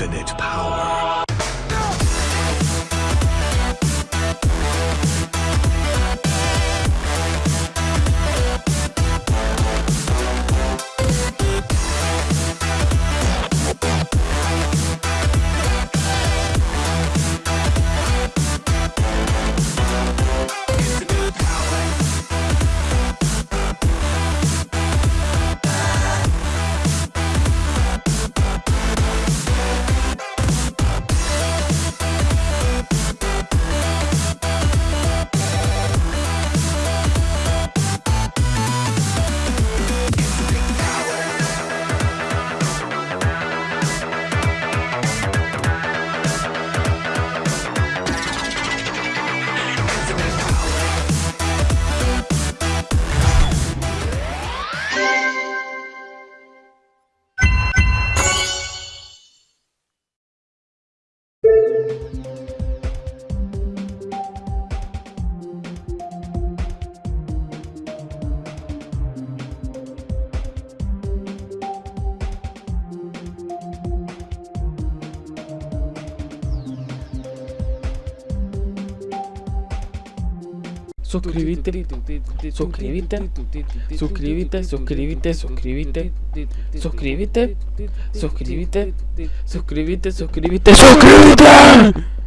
infinite power. Thank you. Suscríbete, suscríbete, suscríbete, suscríbete, suscríbete, suscríbete, suscríbete, suscríbete, suscríbete, suscríbete.